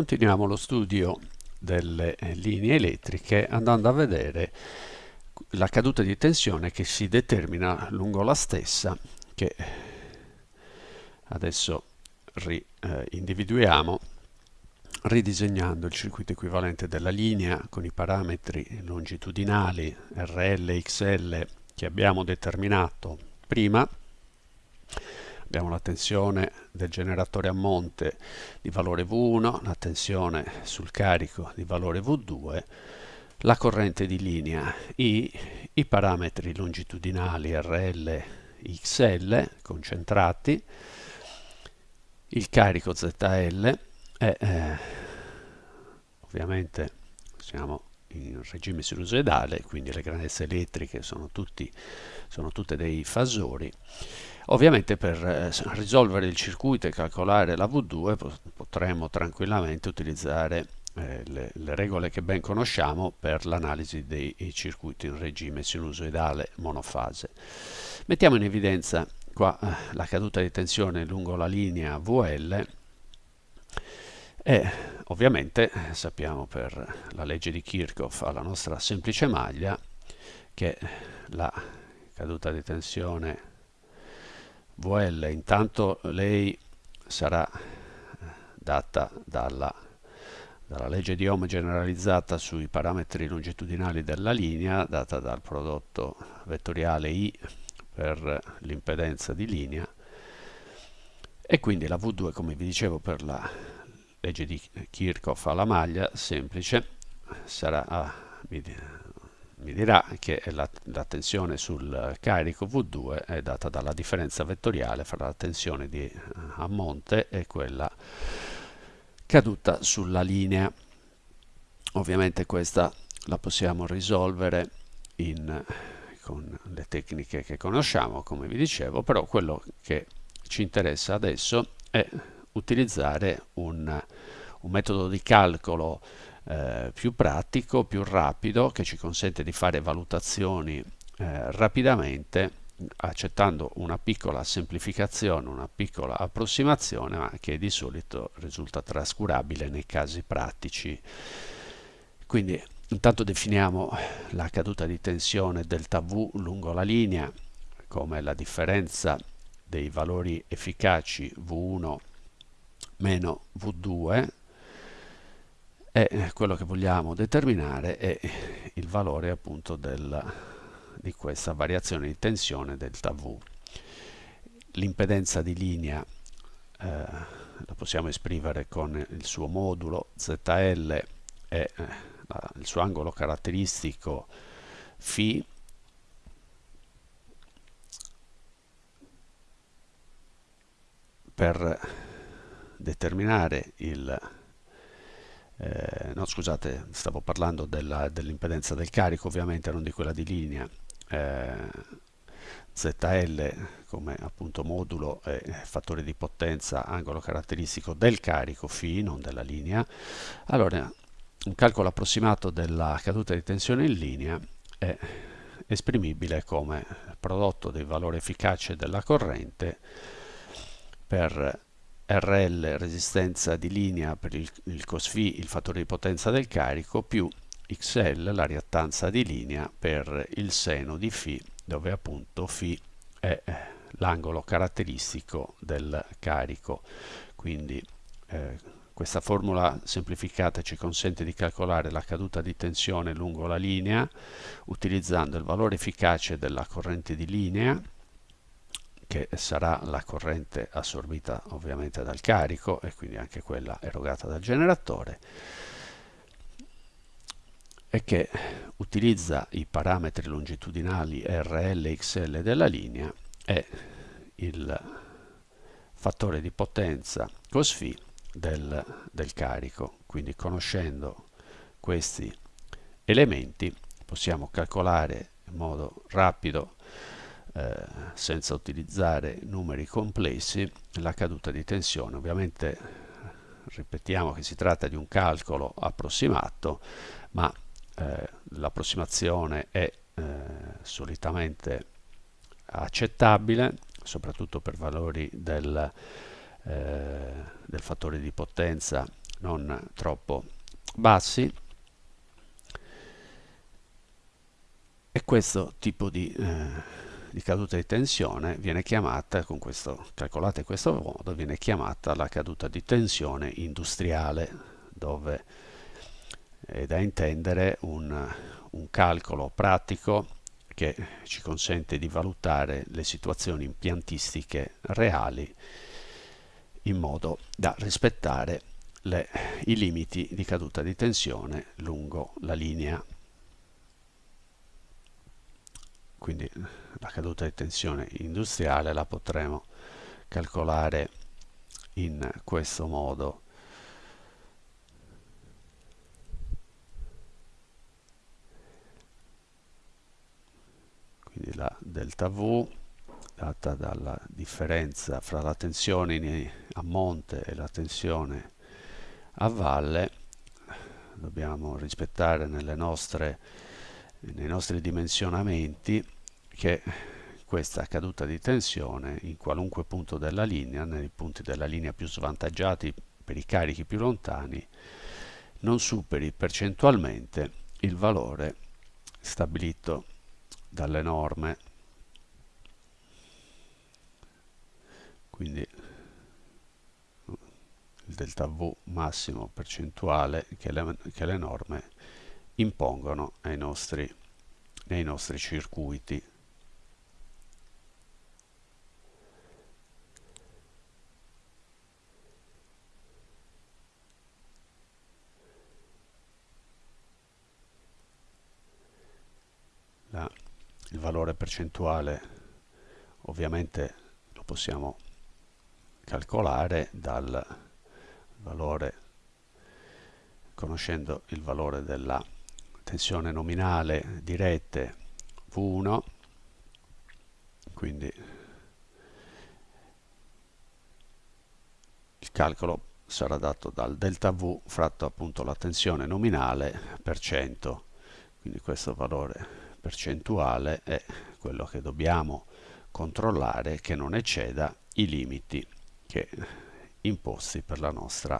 Continuiamo lo studio delle eh, linee elettriche andando a vedere la caduta di tensione che si determina lungo la stessa che adesso ri, eh, individuiamo ridisegnando il circuito equivalente della linea con i parametri longitudinali RL e XL che abbiamo determinato prima abbiamo la tensione del generatore a monte di valore V1, la tensione sul carico di valore V2, la corrente di linea I, i parametri longitudinali RL, XL concentrati, il carico ZL e eh, ovviamente siamo in regime sinusoidale, quindi le grandezze elettriche sono, tutti, sono tutte dei fasori Ovviamente per eh, risolvere il circuito e calcolare la V2 potremmo tranquillamente utilizzare eh, le, le, regole che ben conosciamo per l'analisi dei circuiti in regime sinusoidale monofase. Mettiamo in evidenza qua eh, la caduta di tensione lungo la linea VL e ovviamente sappiamo per la legge di Kirchhoff alla nostra semplice maglia che la caduta di tensione VL intanto lei sarà data dalla, dalla legge di Ohm generalizzata sui parametri longitudinali della linea data dal prodotto vettoriale I per l'impedenza di linea. E quindi la V2 come vi dicevo per la legge di Kirchhoff alla maglia semplice sarà ah, mi dirà che la, la, tensione sul carico V2 è data dalla differenza vettoriale fra la tensione di, a monte e quella caduta sulla linea. Ovviamente questa la possiamo risolvere in, con le tecniche che conosciamo, come vi dicevo, però quello che ci interessa adesso è utilizzare un, un metodo di calcolo eh, più pratico, più rapido, che ci consente di fare valutazioni eh, rapidamente accettando una piccola semplificazione, una piccola approssimazione, ma che di solito risulta trascurabile nei casi pratici. Quindi intanto definiamo la caduta di tensione delta V lungo la linea come la differenza dei valori efficaci V1 meno V2 e eh, quello che vogliamo determinare è il valore appunto del, di questa variazione di tensione delta V. L'impedenza di linea eh, la possiamo esprimere con il suo modulo ZL e eh, il suo angolo caratteristico φ per determinare il eh, no scusate stavo parlando dell'impedenza dell del carico ovviamente non di quella di linea. Eh, ZL come appunto modulo e fattore di potenza angolo caratteristico del carico φ non della linea. Allora un calcolo approssimato della caduta di tensione in linea è esprimibile come prodotto del valore efficace della corrente per RL resistenza di linea per il, il cos il fattore di potenza del carico, più XL la reattanza di linea per il seno di φ, dove appunto φ è eh, l'angolo caratteristico del carico. Quindi eh, questa formula semplificata ci consente di calcolare la caduta di tensione lungo la linea utilizzando il valore efficace della corrente di linea che sarà la corrente assorbita ovviamente dal carico e quindi anche quella erogata dal generatore e che utilizza i parametri longitudinali RL e XL della linea e il fattore di potenza cos del, del carico. Quindi conoscendo questi elementi possiamo calcolare in modo rapido eh, senza utilizzare numeri complessi la caduta di tensione. Ovviamente ripetiamo che si tratta di un calcolo approssimato, ma eh, l'approssimazione è eh, solitamente accettabile, soprattutto per valori del, eh, del fattore di potenza non troppo bassi e questo tipo di, eh, di caduta di tensione viene chiamata, con questo, calcolata in questo modo, viene chiamata la caduta di tensione industriale, dove è da intendere un, un calcolo pratico che ci consente di valutare le situazioni impiantistiche reali in modo da rispettare le, i limiti di caduta di tensione lungo la linea. Quindi la caduta di tensione industriale la potremo calcolare in questo modo. Quindi la delta V data dalla differenza fra la tensione a monte e la tensione a valle dobbiamo rispettare nostre, nei nostri dimensionamenti che questa caduta di tensione in qualunque punto della linea, nei punti della linea più svantaggiati per i carichi più lontani, non superi percentualmente il valore stabilito dalle norme. Quindi il delta V massimo percentuale che le, che le norme impongono ai nostri, nei nostri circuiti. La, il valore percentuale ovviamente lo possiamo calcolare dal valore conoscendo il valore della tensione nominale di rete V1 quindi il calcolo sarà dato dal delta V fratto appunto la tensione nominale per cento. Quindi questo valore percentuale è quello che dobbiamo controllare che non ecceda i limiti che imposti per la nostra